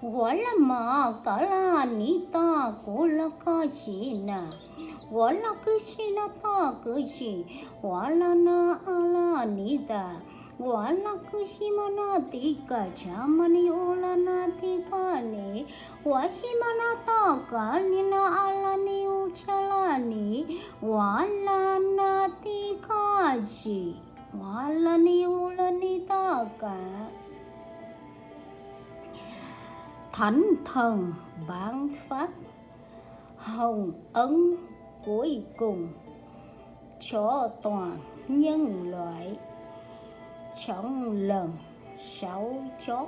我了嘛嘎啦你大过了个起呢，我了个西那大个起，我了那阿拉你的。wala kushimana thánh thần bản phát, hồng ấn cuối cùng, cho toàn nhân loại trong lần sáu chót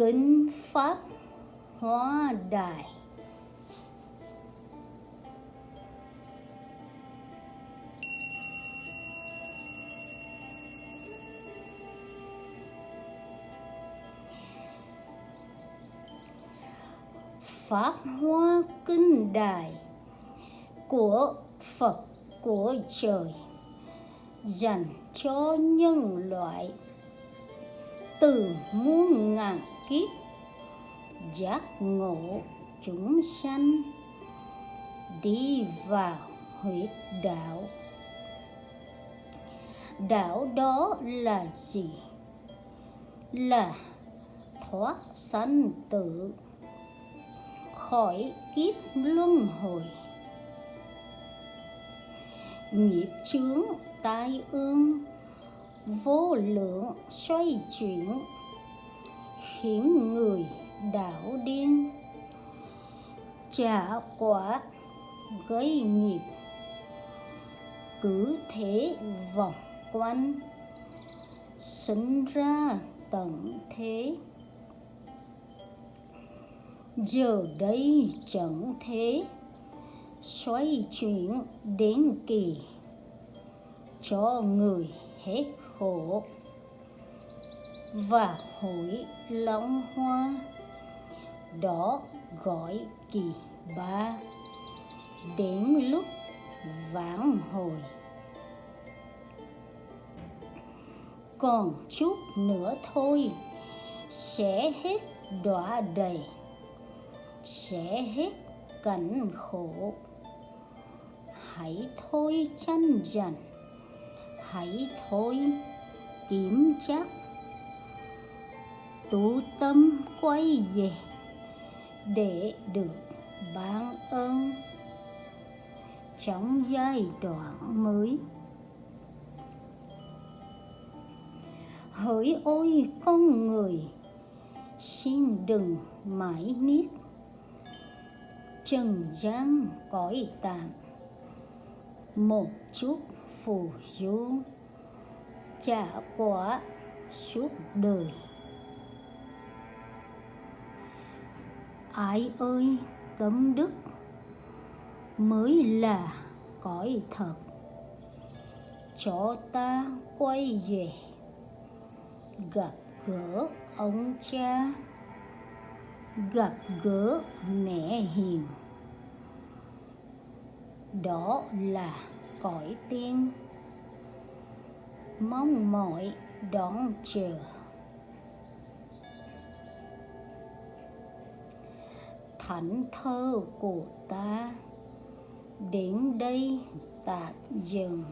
kính pháp hóa đài. Pháp Hoa Kinh Đài của Phật của trời dành cho nhân loại từ muôn ngàn kiếp. Giác ngộ chúng sanh đi vào huyết đạo. Đạo đó là gì? Là thoát sanh tử, khỏi kiếp luân hồi. Nghiệp chướng, tai ương, vô lượng xoay chuyển khiến người đảo điên. Trả quả gây nghiệp. Cứ thế vòng quanh, sinh ra tận thế. Giờ đây chẳng thế, xoay chuyển đến kỳ. Cho người hết khổ và hội long hoa. Đó gọi kỳ ba. Đến lúc vãn hồi. Còn chút nữa thôi, sẽ hết đọa đầy, sẽ hết cảnh khổ. Hãy thôi tranh giành hãy thôi kiểm chắc tú tâm quay về để được ban ơn. Trong giai đoạn mới, hỡi ôi con người, xin đừng mãi miết. Trần gian cõi tạm một chút phù du trả quả suốt đời. Ai ơi tâm đức mới là cõi thật. Cho ta quay về, gặp gỡ ông cha, gặp gỡ mẹ hiền. Đó là cõi tiên. Mong mỏi đón chờ. Thánh thơ của ta. Đến đây tạm dừng.